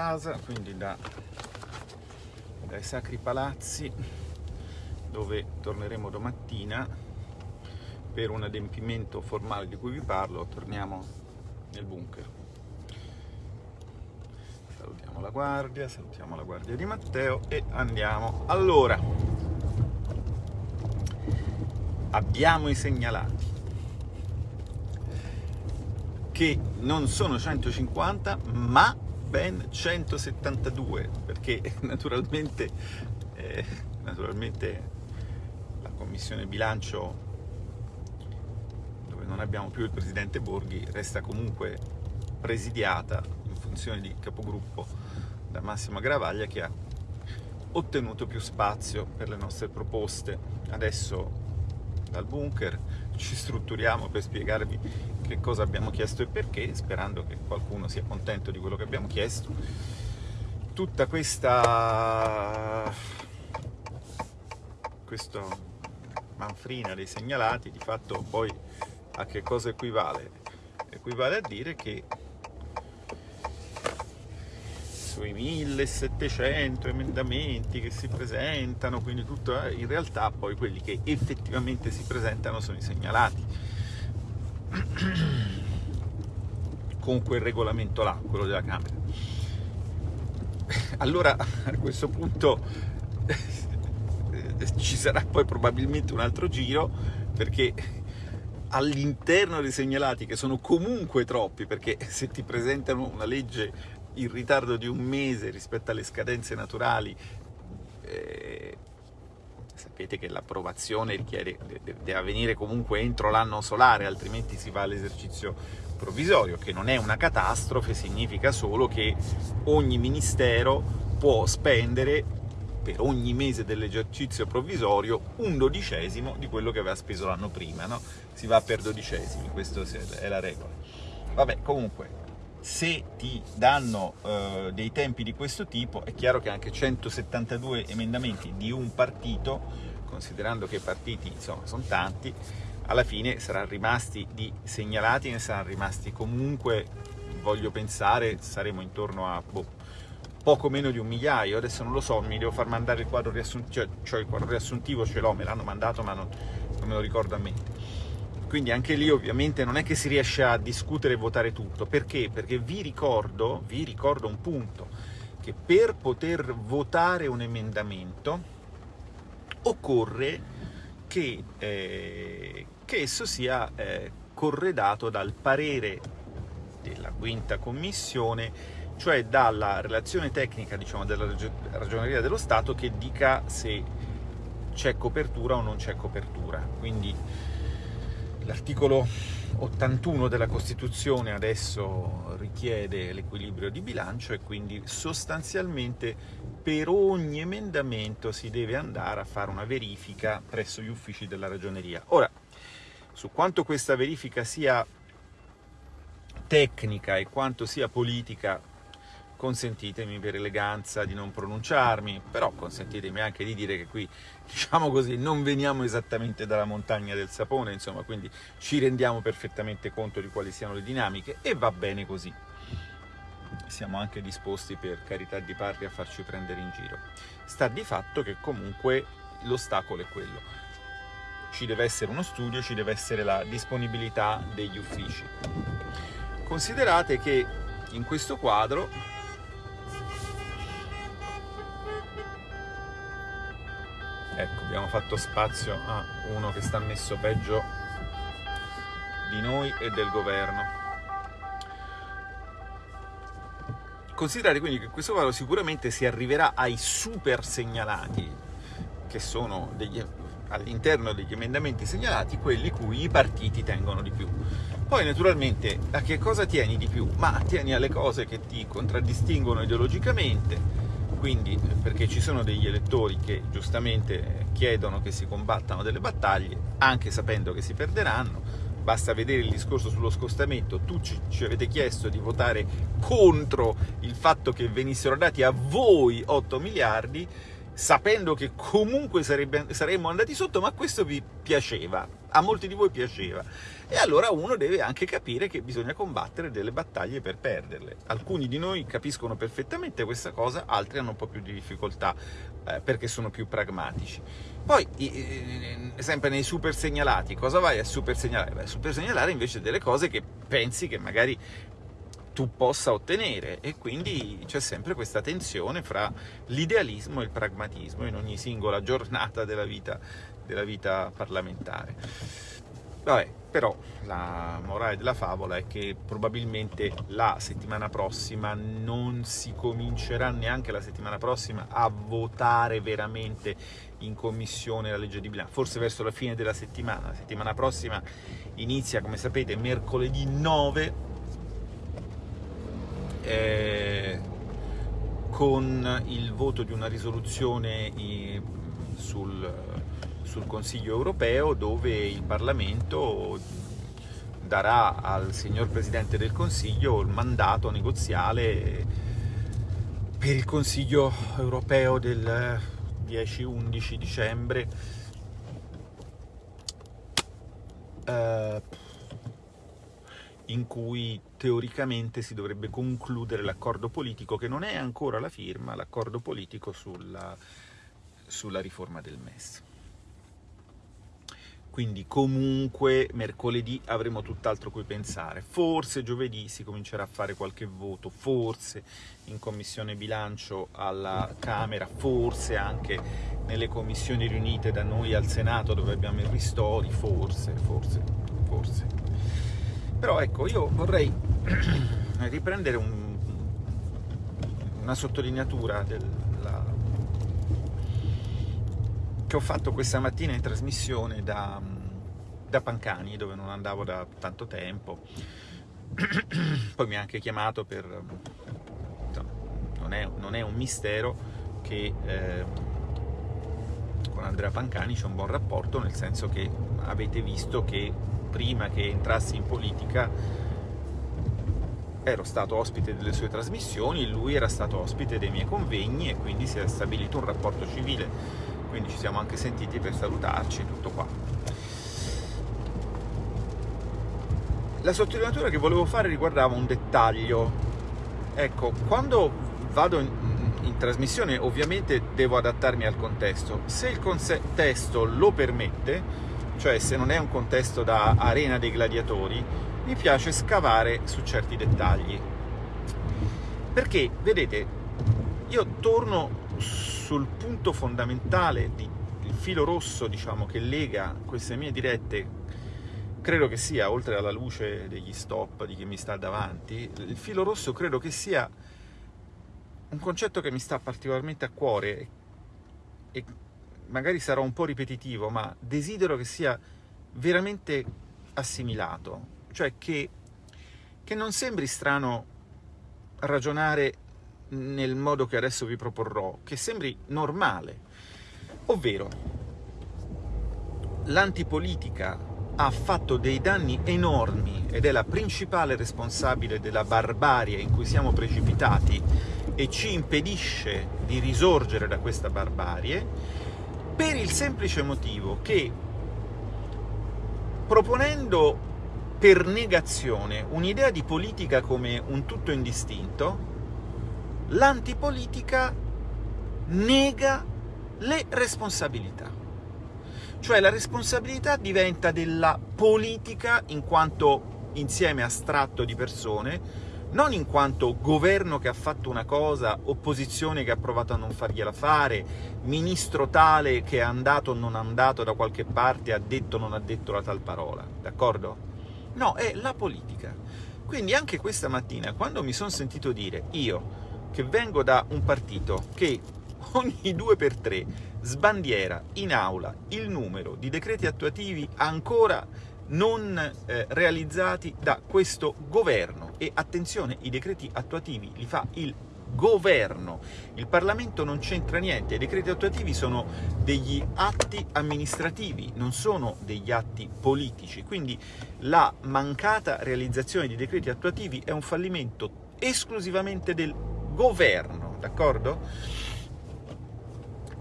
casa, quindi da, dai Sacri Palazzi, dove torneremo domattina per un adempimento formale di cui vi parlo, torniamo nel bunker. Salutiamo la guardia, salutiamo la guardia di Matteo e andiamo. Allora, abbiamo i segnalati che non sono 150 ma ben 172 perché naturalmente, eh, naturalmente la commissione bilancio dove non abbiamo più il presidente Borghi resta comunque presidiata in funzione di capogruppo da Massimo Gravaglia che ha ottenuto più spazio per le nostre proposte. Adesso dal bunker, ci strutturiamo per spiegarvi che cosa abbiamo chiesto e perché, sperando che qualcuno sia contento di quello che abbiamo chiesto. Tutta questa, questa manfrina dei segnalati di fatto poi a che cosa equivale? Equivale a dire che sui 1700 emendamenti che si presentano, quindi tutto, eh, in realtà poi quelli che effettivamente si presentano sono i segnalati. Con quel regolamento là, quello della Camera. Allora a questo punto ci sarà poi probabilmente un altro giro perché all'interno dei segnalati che sono comunque troppi perché se ti presentano una legge in ritardo di un mese rispetto alle scadenze naturali, eh, sapete che l'approvazione richiede, deve avvenire comunque entro l'anno solare, altrimenti si va all'esercizio provvisorio, che non è una catastrofe, significa solo che ogni ministero può spendere per ogni mese dell'esercizio provvisorio un dodicesimo di quello che aveva speso l'anno prima, no? si va per dodicesimi, questa è la regola. Vabbè, comunque, se ti danno eh, dei tempi di questo tipo è chiaro che anche 172 emendamenti di un partito, considerando che i partiti insomma sono tanti, alla fine saranno rimasti di segnalati, ne saranno rimasti comunque, voglio pensare, saremo intorno a boh, poco meno di un migliaio, adesso non lo so, mi devo far mandare il quadro riassuntivo, cioè, il quadro riassuntivo ce l'ho, me l'hanno mandato ma non, non me lo ricordo a mente quindi anche lì ovviamente non è che si riesce a discutere e votare tutto. Perché? Perché vi ricordo, vi ricordo un punto, che per poter votare un emendamento occorre che, eh, che esso sia eh, corredato dal parere della quinta commissione, cioè dalla relazione tecnica diciamo, della Ragioneria dello Stato che dica se c'è copertura o non c'è copertura. Quindi L'articolo 81 della Costituzione adesso richiede l'equilibrio di bilancio e quindi sostanzialmente per ogni emendamento si deve andare a fare una verifica presso gli uffici della ragioneria. Ora, su quanto questa verifica sia tecnica e quanto sia politica consentitemi per eleganza di non pronunciarmi, però consentitemi anche di dire che qui, diciamo così, non veniamo esattamente dalla montagna del sapone, insomma, quindi ci rendiamo perfettamente conto di quali siano le dinamiche e va bene così. Siamo anche disposti, per carità di patria, a farci prendere in giro. Sta di fatto che comunque l'ostacolo è quello. Ci deve essere uno studio, ci deve essere la disponibilità degli uffici. Considerate che in questo quadro ecco abbiamo fatto spazio a uno che sta messo peggio di noi e del governo considerate quindi che questo quadro sicuramente si arriverà ai super segnalati che sono all'interno degli emendamenti segnalati quelli cui i partiti tengono di più poi naturalmente a che cosa tieni di più? ma tieni alle cose che ti contraddistinguono ideologicamente quindi perché ci sono degli elettori che giustamente chiedono che si combattano delle battaglie, anche sapendo che si perderanno, basta vedere il discorso sullo scostamento, tu ci, ci, avete chiesto di votare contro il fatto che venissero dati a voi 8 miliardi, sapendo che comunque sarebbe, saremmo andati sotto, ma questo vi piaceva. A molti di voi piaceva. E allora uno deve anche capire che bisogna combattere delle battaglie per perderle. Alcuni di noi capiscono perfettamente questa cosa, altri hanno un po' più di difficoltà eh, perché sono più pragmatici. Poi, eh, sempre nei super segnalati, cosa vai a super segnalare? Vai a super segnalare invece delle cose che pensi che magari tu possa ottenere e quindi c'è sempre questa tensione fra l'idealismo e il pragmatismo in ogni singola giornata della vita, della vita parlamentare. Vabbè, però la morale della favola è che probabilmente la settimana prossima non si comincerà neanche la settimana prossima a votare veramente in commissione la legge di bilancio, forse verso la fine della settimana. La settimana prossima inizia, come sapete, mercoledì 9 eh, con il voto di una risoluzione sul sul Consiglio europeo dove il Parlamento darà al signor Presidente del Consiglio il mandato negoziale per il Consiglio europeo del 10-11 dicembre. Eh, in cui teoricamente si dovrebbe concludere l'accordo politico che non è ancora la firma, l'accordo politico sulla, sulla riforma del MES quindi comunque mercoledì avremo tutt'altro cui pensare. Forse giovedì si comincerà a fare qualche voto, forse in commissione bilancio alla Camera, forse anche nelle commissioni riunite da noi al Senato dove abbiamo i ristori, forse, forse, forse. Però ecco, io vorrei riprendere un, una sottolineatura della che ho fatto questa mattina in trasmissione da, da Pancani, dove non andavo da tanto tempo. Poi mi ha anche chiamato per... non, è, non è un mistero che eh, con Andrea Pancani c'è un buon rapporto, nel senso che avete visto che prima che entrassi in politica ero stato ospite delle sue trasmissioni, lui era stato ospite dei miei convegni e quindi si è stabilito un rapporto civile quindi ci siamo anche sentiti per salutarci, tutto qua. La sottolineatura che volevo fare riguardava un dettaglio. Ecco, quando vado in, in trasmissione ovviamente devo adattarmi al contesto. Se il contesto lo permette, cioè se non è un contesto da arena dei gladiatori, mi piace scavare su certi dettagli. Perché, vedete, io torno sul punto fondamentale, di, il filo rosso diciamo, che lega queste mie dirette, credo che sia, oltre alla luce degli stop di chi mi sta davanti, il filo rosso credo che sia un concetto che mi sta particolarmente a cuore e magari sarà un po' ripetitivo, ma desidero che sia veramente assimilato, cioè che, che non sembri strano ragionare nel modo che adesso vi proporrò, che sembri normale, ovvero l'antipolitica ha fatto dei danni enormi ed è la principale responsabile della barbarie in cui siamo precipitati e ci impedisce di risorgere da questa barbarie per il semplice motivo che proponendo per negazione un'idea di politica come un tutto indistinto l'antipolitica nega le responsabilità. Cioè la responsabilità diventa della politica in quanto insieme astratto di persone, non in quanto governo che ha fatto una cosa, opposizione che ha provato a non fargliela fare, ministro tale che è andato o non andato da qualche parte, ha detto o non ha detto la tal parola, d'accordo? No, è la politica. Quindi anche questa mattina, quando mi sono sentito dire, io che vengo da un partito che ogni due per tre sbandiera in aula il numero di decreti attuativi ancora non eh, realizzati da questo governo. E attenzione, i decreti attuativi li fa il governo, il Parlamento non c'entra niente, i decreti attuativi sono degli atti amministrativi, non sono degli atti politici, quindi la mancata realizzazione di decreti attuativi è un fallimento esclusivamente del governo, d'accordo?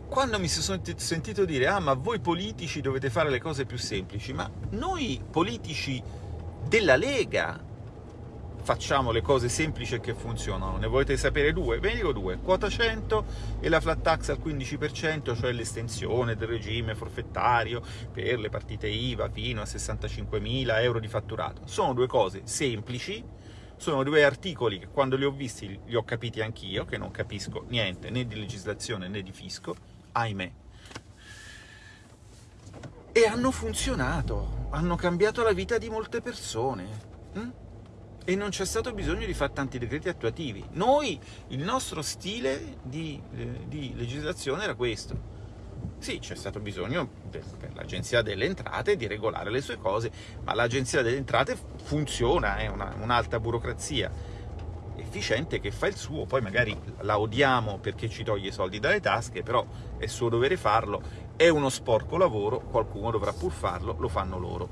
quando mi sono sentito dire ah ma voi politici dovete fare le cose più semplici, ma noi politici della Lega facciamo le cose semplici che funzionano. Ne volete sapere due? Ve ne dico due. Quota 100 e la flat tax al 15%, cioè l'estensione del regime forfettario per le partite IVA fino a 65.000 euro di fatturato. Sono due cose semplici, sono due articoli che quando li ho visti li ho capiti anch'io, che non capisco niente né di legislazione né di fisco, ahimè. E hanno funzionato, hanno cambiato la vita di molte persone. Hm? E non c'è stato bisogno di fare tanti decreti attuativi. Noi, il nostro stile di, eh, di legislazione era questo sì, c'è stato bisogno per, l'Agenzia delle Entrate di regolare le sue cose, ma l'Agenzia delle Entrate funziona, è un'alta burocrazia efficiente che fa il suo, poi magari la odiamo perché ci toglie i soldi dalle tasche, però è suo dovere farlo, è uno sporco lavoro, qualcuno dovrà pur farlo, lo fanno loro.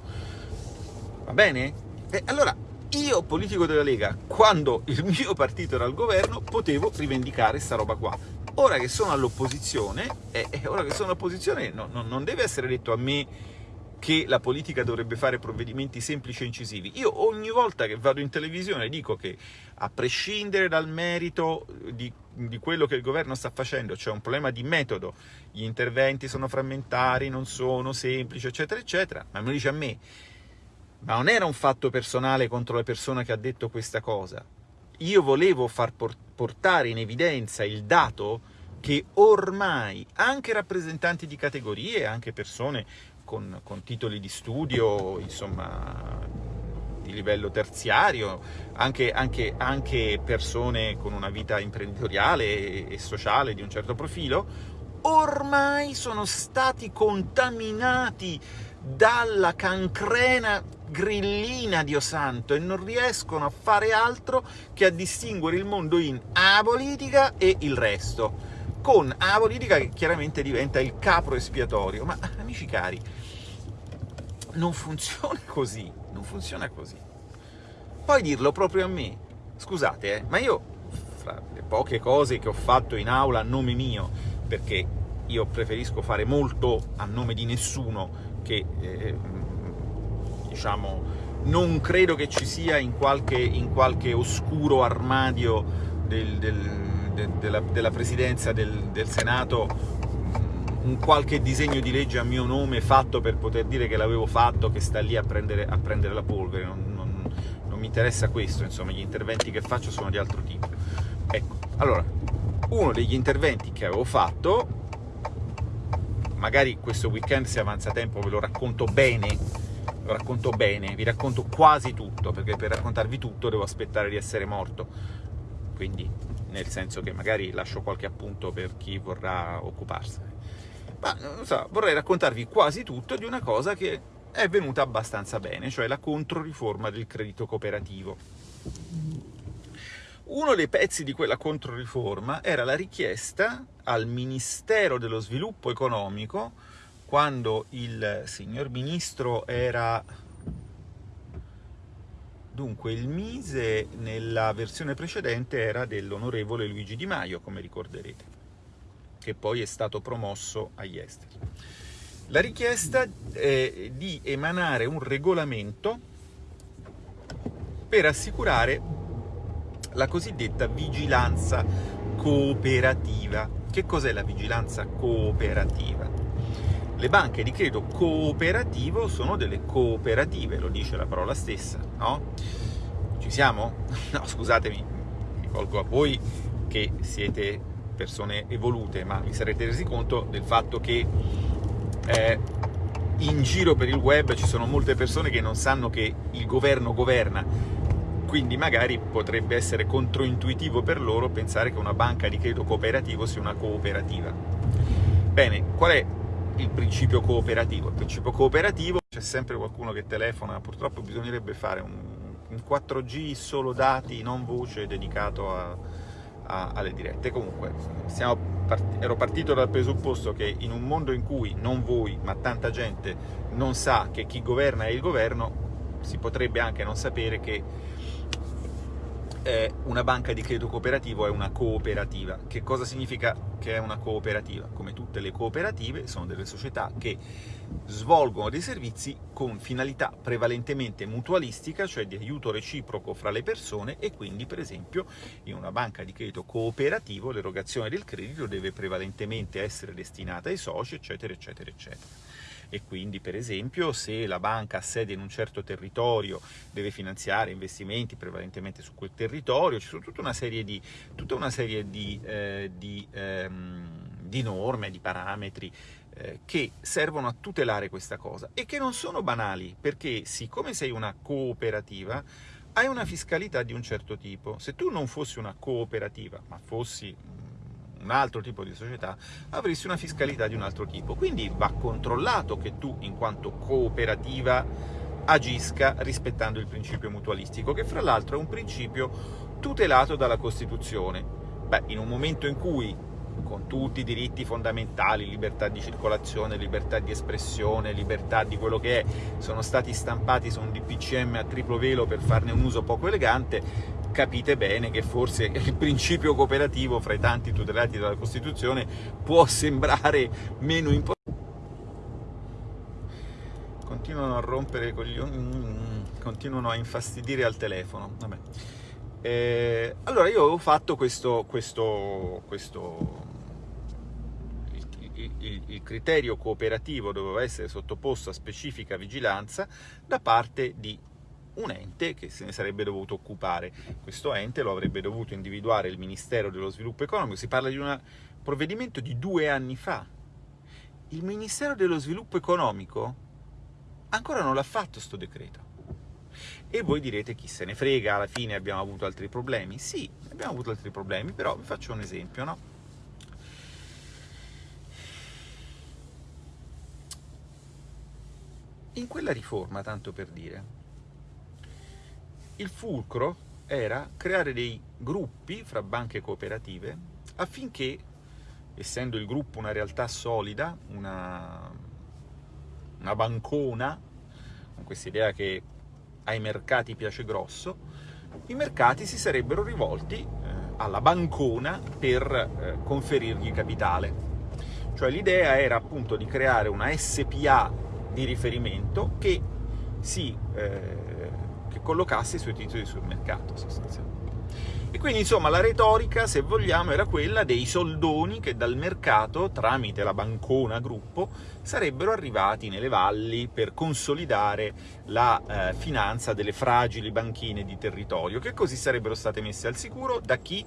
Va bene? E allora, io, politico della Lega, quando il mio partito era al governo, potevo rivendicare sta roba qua ora che sono all'opposizione, e eh, ora che sono all'opposizione no, no, non deve essere detto a me che la politica dovrebbe fare provvedimenti semplici e incisivi. Io ogni volta che vado in televisione dico che, a prescindere dal merito di, di quello che il governo sta facendo, c'è un problema di metodo, gli interventi sono frammentari, non sono semplici, eccetera, eccetera, ma me lo dice a me. Ma non era un fatto personale contro la persona che ha detto questa cosa, io volevo far portare in evidenza il dato che ormai anche rappresentanti di categorie, anche persone con, con titoli di studio, insomma, di livello terziario, anche, anche, anche, persone con una vita imprenditoriale e sociale di un certo profilo, ormai sono stati contaminati dalla cancrena grillina, Dio santo, e non riescono a fare altro che a distinguere il mondo in A politica e il resto, con A politica che chiaramente diventa il capro espiatorio. Ma, amici cari, non funziona così, non funziona così. Poi dirlo proprio a me, scusate, eh, ma io, fra le poche cose che ho fatto in aula a nome mio, perché io preferisco fare molto a nome di nessuno che eh, diciamo non credo che ci sia in qualche, in qualche oscuro armadio del, del, de, della, della, presidenza del, del Senato un qualche disegno di legge a mio nome fatto per poter dire che l'avevo fatto, che sta lì a prendere, a prendere la polvere, non, non, non, mi interessa questo, insomma, gli interventi che faccio sono di altro tipo. Ecco, allora, uno degli interventi che avevo fatto magari questo weekend se avanza tempo ve lo racconto bene, racconto bene, vi racconto quasi tutto, perché per raccontarvi tutto devo aspettare di essere morto, quindi nel senso che magari lascio qualche appunto per chi vorrà occuparsene. Ma non so, vorrei raccontarvi quasi tutto di una cosa che è venuta abbastanza bene, cioè la controriforma del credito cooperativo. Uno dei pezzi di quella controriforma era la richiesta al Ministero dello Sviluppo Economico, quando il signor Ministro era... Dunque, il Mise nella versione precedente era dell'onorevole Luigi Di Maio, come ricorderete, che poi è stato promosso agli esteri. La richiesta è di emanare un regolamento per assicurare la cosiddetta vigilanza cooperativa. Che cos'è la vigilanza cooperativa? Le banche di credito cooperativo sono delle cooperative, lo dice la parola stessa, no? Ci siamo? No, scusatemi, mi colgo a voi che siete persone evolute, ma vi sarete resi conto del fatto che eh, in giro per il web ci sono molte persone che non sanno che il governo governa, quindi magari potrebbe essere controintuitivo per loro pensare che una banca di credito cooperativo sia una cooperativa. Bene, qual è il principio cooperativo? Il principio cooperativo, c'è sempre qualcuno che telefona, purtroppo bisognerebbe fare un, un 4G solo dati, non voce, dedicato a, a, alle dirette. Comunque, part ero partito dal presupposto che in un mondo in cui non voi, ma tanta gente non sa che chi governa è il governo, si potrebbe anche non sapere che eh, una banca di credito cooperativo è una cooperativa. Che cosa significa che è una cooperativa? Come tutte le cooperative, sono delle società che svolgono dei servizi con finalità prevalentemente mutualistica, cioè di aiuto reciproco fra le persone e quindi, per esempio, in una banca di credito cooperativo l'erogazione del credito deve prevalentemente essere destinata ai soci, eccetera, eccetera, eccetera e quindi per esempio se la banca ha sede in un certo territorio deve finanziare investimenti prevalentemente su quel territorio, ci sono tutta una serie di, una serie di, eh, di, ehm, di norme, di parametri eh, che servono a tutelare questa cosa e che non sono banali perché siccome sei una cooperativa hai una fiscalità di un certo tipo. Se tu non fossi una cooperativa, ma fossi un altro tipo di società, avresti una fiscalità di un altro tipo. Quindi va controllato che tu, in quanto cooperativa, agisca rispettando il principio mutualistico, che fra l'altro è un principio tutelato dalla Costituzione. Beh, in un momento in cui con tutti i diritti fondamentali, libertà di circolazione, libertà di espressione, libertà di quello che è, sono stati stampati su un DPCM a triplo velo per farne un uso poco elegante, capite bene che forse il principio cooperativo fra i tanti tutelati dalla Costituzione può sembrare meno importante. Continuano a rompere coglioni, mm, continuano a infastidire al telefono. Vabbè. Eh, allora io avevo fatto questo, questo, questo il, il, il, criterio cooperativo doveva essere sottoposto a specifica vigilanza da parte di un ente che se ne sarebbe dovuto occupare. Questo ente lo avrebbe dovuto individuare il Ministero dello Sviluppo Economico, si parla di un provvedimento di due anni fa. Il Ministero dello Sviluppo Economico ancora non l'ha fatto sto decreto. E voi direte chi se ne frega, alla fine abbiamo avuto altri problemi. Sì, abbiamo avuto altri problemi, però vi faccio un esempio, no? In quella riforma, tanto per dire, il fulcro era creare dei gruppi fra banche cooperative affinché, essendo il gruppo una realtà solida, una, una bancona, con questa idea che ai mercati piace grosso, i mercati si sarebbero rivolti eh, alla bancona per eh, conferirgli capitale. Cioè l'idea era appunto di creare una SPA di riferimento che si eh, collocasse i suoi titoli sul mercato sostanzialmente. E quindi insomma la retorica, se vogliamo, era quella dei soldoni che dal mercato, tramite la bancona gruppo, sarebbero arrivati nelle valli per consolidare la eh, finanza delle fragili banchine di territorio, che così sarebbero state messe al sicuro da chi?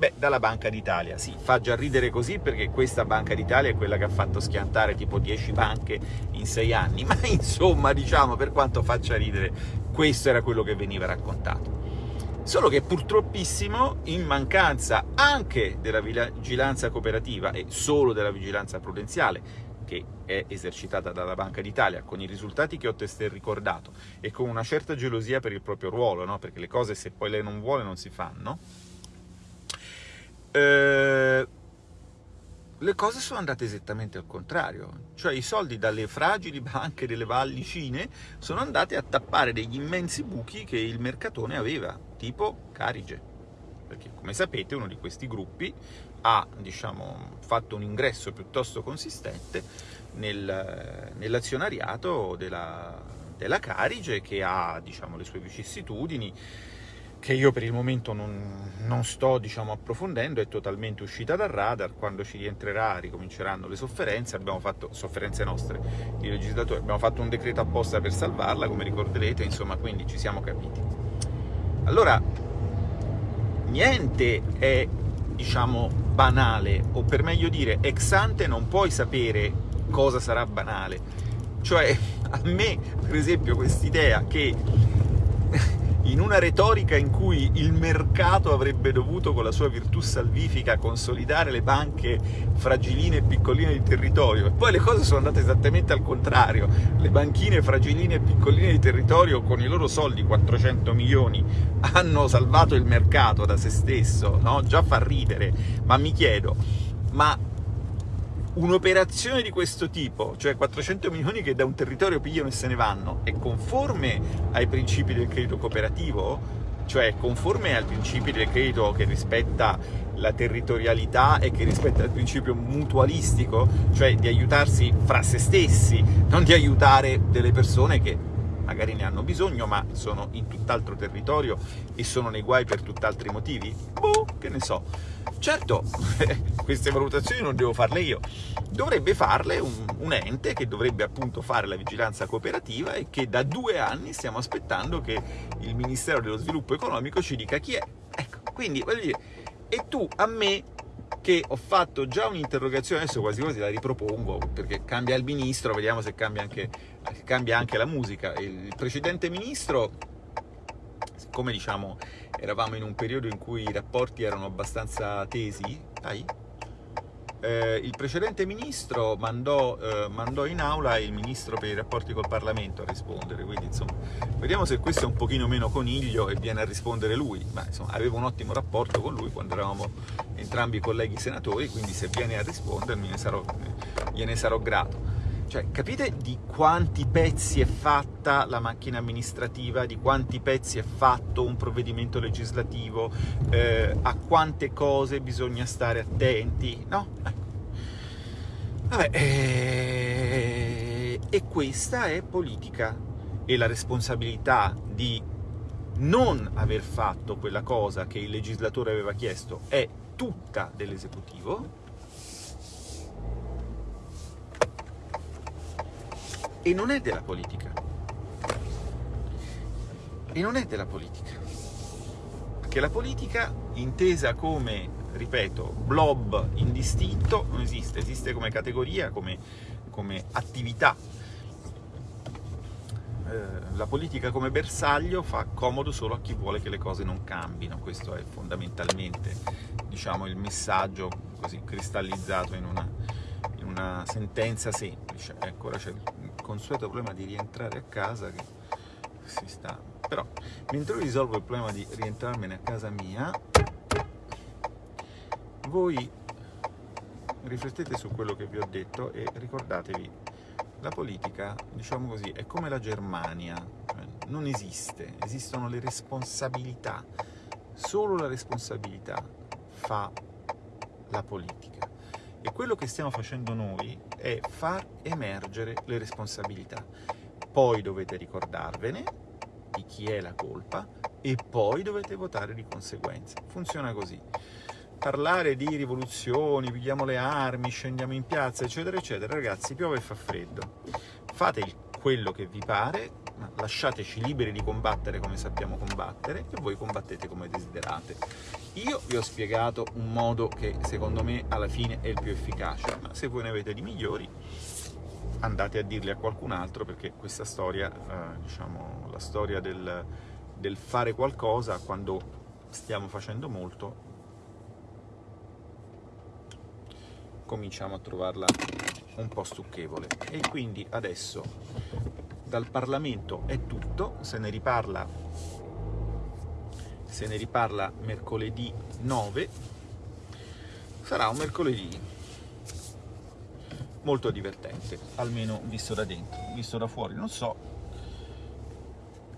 Beh, dalla Banca d'Italia, sì, fa già ridere così perché questa Banca d'Italia è quella che ha fatto schiantare tipo 10 banche in 6 anni, ma insomma, diciamo, per quanto faccia ridere, questo era quello che veniva raccontato. Solo che purtroppissimo, in mancanza anche della vigilanza cooperativa e solo della vigilanza prudenziale, che è esercitata dalla Banca d'Italia, con i risultati che ho testé ricordato, e con una certa gelosia per il proprio ruolo, no? perché le cose se poi lei non vuole non si fanno, eh, le cose sono andate esattamente al contrario, cioè i soldi dalle fragili banche delle vallicine sono andati a tappare degli immensi buchi che il mercatone aveva, tipo Carige, perché come sapete uno di questi gruppi ha diciamo, fatto un ingresso piuttosto consistente nel, nell'azionariato della, della Carige che ha diciamo, le sue vicissitudini, che io per il momento non, non sto diciamo, approfondendo, è totalmente uscita dal radar, quando ci rientrerà ricominceranno le sofferenze, abbiamo fatto, sofferenze nostre di legislatori, abbiamo fatto un decreto apposta per salvarla, come ricorderete, insomma, quindi ci siamo capiti. Allora, niente è, diciamo, banale, o per meglio dire, ex ante non puoi sapere cosa sarà banale. Cioè, a me, per esempio, quest'idea che in una retorica in cui il mercato avrebbe dovuto con la sua virtù salvifica consolidare le banche fragiline e piccoline di territorio. E poi le cose sono andate esattamente al contrario. Le banchine fragiline e piccoline di territorio con i loro soldi 400 milioni hanno salvato il mercato da se stesso no? già fa ridere. Ma mi chiedo ma un'operazione di questo tipo, cioè 400 milioni che da un territorio pigliano e se ne vanno, è conforme ai principi del credito cooperativo? cioè conforme al principio del credito che rispetta la territorialità e che rispetta il principio mutualistico, cioè di aiutarsi fra se stessi, non di aiutare delle persone che magari ne hanno bisogno, ma sono in tutt'altro territorio e sono nei guai per tutt'altri motivi? Boh, che ne so. Certo, queste valutazioni non devo farle io, dovrebbe farle un, un, ente che dovrebbe appunto fare la vigilanza cooperativa e che da due anni stiamo aspettando che il Ministero dello Sviluppo Economico ci dica chi è. Ecco, quindi voglio dire, e tu a me che ho fatto già un'interrogazione, adesso quasi quasi la ripropongo, perché cambia il ministro, vediamo se cambia anche, cambia anche la musica. Il precedente ministro, siccome diciamo eravamo in un periodo in cui i rapporti erano abbastanza tesi, dai, eh, il precedente ministro mandò, eh, mandò, in aula il ministro per i rapporti col Parlamento a rispondere, quindi insomma vediamo se questo è un pochino meno coniglio e viene a rispondere lui, ma insomma avevo un ottimo rapporto con lui quando eravamo entrambi colleghi senatori, quindi se viene a rispondere ne sarò, gliene sarò grato. Cioè, capite di quanti pezzi è fatta la macchina amministrativa, di quanti pezzi è fatto un provvedimento legislativo, eh, a quante cose bisogna stare attenti, no? Vabbè, eh, e questa è politica e la responsabilità di non aver fatto quella cosa che il legislatore aveva chiesto è tutta dell'esecutivo e non è della politica. E non è della politica. Perché la politica, intesa come, ripeto, blob indistinto, non esiste, esiste come categoria, come, come attività. Eh, la politica come bersaglio fa comodo solo a chi vuole che le cose non cambino, questo è fondamentalmente diciamo, il messaggio così cristallizzato in una, in una sentenza semplice. Ecco, ora c'è consueto problema di rientrare a casa che si sta... Però, mentre io risolvo il problema di rientrarmene a casa mia, voi riflettete su quello che vi ho detto e ricordatevi, la politica, diciamo così, è come la Germania, non esiste, esistono le responsabilità, solo la responsabilità fa la politica. E quello che stiamo facendo noi è far emergere le responsabilità. Poi dovete ricordarvene di chi è la colpa e poi dovete votare di conseguenza. Funziona così. Parlare di rivoluzioni, pigliamo le armi, scendiamo in piazza, eccetera, eccetera, ragazzi, piove e fa freddo. Fate quello che vi pare, lasciateci liberi di combattere come sappiamo combattere e voi combattete come desiderate. Io vi ho spiegato un modo che secondo me alla fine è il più efficace, ma se voi ne avete di migliori andate a dirli a qualcun altro perché questa storia, eh, diciamo, la storia del, del fare qualcosa quando stiamo facendo molto, cominciamo a trovarla un po' stucchevole. E quindi adesso dal Parlamento è tutto, se ne riparla, se ne riparla mercoledì 9, sarà un mercoledì molto divertente, almeno visto da dentro, visto da fuori non so.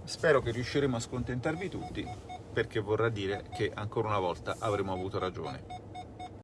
Spero che riusciremo a scontentarvi tutti, perché vorrà dire che ancora una volta avremo avuto ragione.